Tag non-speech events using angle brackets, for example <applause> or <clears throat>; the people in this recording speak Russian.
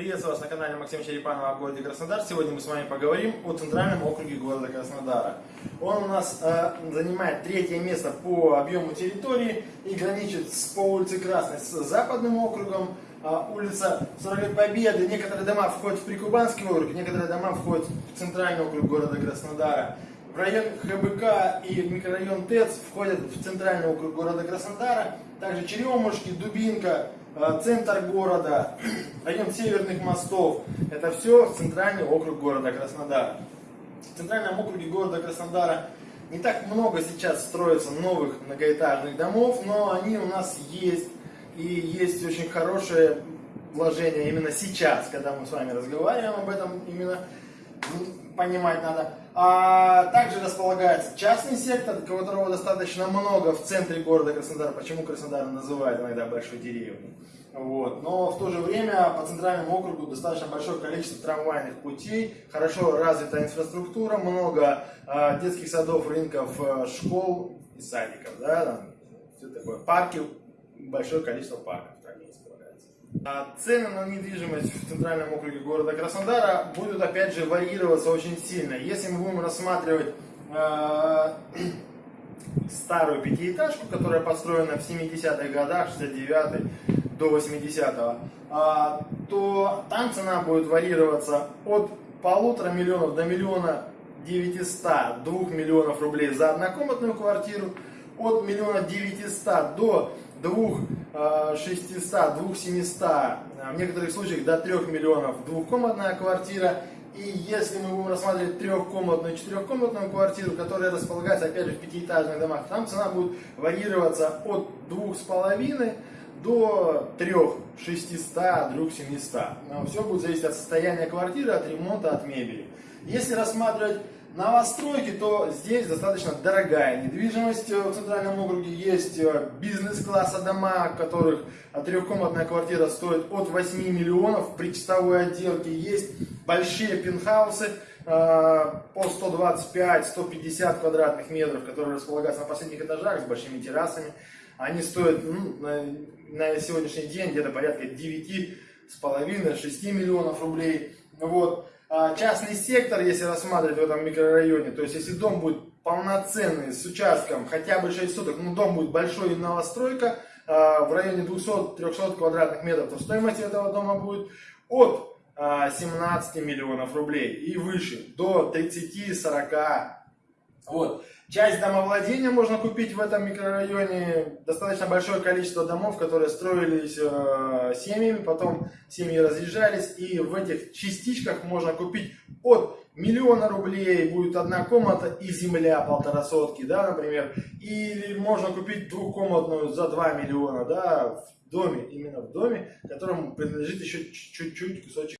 Приветствую вас на канале Максима Черепанова о городе Краснодар. Сегодня мы с вами поговорим о центральном округе города Краснодара. Он у нас э, занимает третье место по объему территории и граничит с, по улице Красной с западным округом. Э, улица 40 Победы, некоторые дома входят в Прикубанский округ, некоторые дома входят в центральный округ города Краснодара. Район ХБК и микрорайон ТЭЦ входят в центральный округ города Краснодара. Также Черемушки, Дубинка, э, центр города, <clears throat> район Северных мостов. Это все центральный округ города Краснодара. В центральном округе города Краснодара не так много сейчас строится новых многоэтажных домов, но они у нас есть. И есть очень хорошее вложение именно сейчас, когда мы с вами разговариваем об этом именно понимать надо. А также располагается частный сектор, которого достаточно много в центре города Краснодар. Почему Краснодар называют иногда большой деревней. Вот. Но в то же время по центральному округу достаточно большое количество трамвайных путей, хорошо развитая инфраструктура, много э, детских садов, рынков, э, школ и садиков. Да, там, все такое. Парки, большое количество парков. А цены на недвижимость в центральном округе города Краснодара будут опять же варьироваться очень сильно. Если мы будем рассматривать э, <clears throat> старую пятиэтажку, которая построена в 70-х годах, 69 до 80-го, э, то там цена будет варьироваться от полутора миллионов до миллиона 900, 2 миллионов рублей за однокомнатную квартиру, от миллиона 900 до 2 600, 2 700, в некоторых случаях до 3 миллионов двухкомнатная квартира. И если мы будем рассматривать трехкомнатную четырехкомнатную квартиру, которая располагается опять же в пятиэтажных домах, там цена будет варьироваться от 2,5 до 3 600, 3 700. Все будет зависеть от состояния квартиры, от ремонта, от мебели. Если рассматривать новостройки, то здесь достаточно дорогая недвижимость в центральном округе. Есть э, бизнес-класса дома, которых трехкомнатная квартира стоит от 8 миллионов при чистовой отделке. Есть большие пентхаусы э, по 125-150 квадратных метров, которые располагаются на последних этажах с большими террасами. Они стоят ну, на, на сегодняшний день где-то порядка 9,5-6 миллионов рублей. Вот. А, частный сектор, если рассматривать в этом микрорайоне, то есть если дом будет полноценный, с участком хотя бы 6 суток, ну дом будет большой новостройка, а, в районе 200-300 квадратных метров, то стоимость этого дома будет от 17 а, миллионов рублей и выше, до 30-40 вот. Часть домовладения можно купить в этом микрорайоне. Достаточно большое количество домов, которые строились э, семьями, потом семьи разъезжались. И в этих частичках можно купить от миллиона рублей, будет одна комната и земля полтора сотки, да, например. Или можно купить двухкомнатную за 2 миллиона, да, в доме, именно в доме, которому принадлежит еще чуть-чуть кусочек.